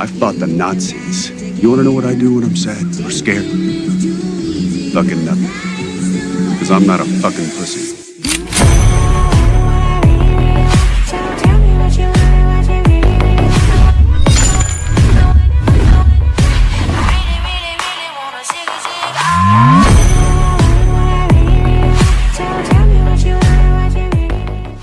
I fought the Nazis. You wanna know what I do when I'm sad or scared? Fucking nothing. Because I'm not a fucking pussy.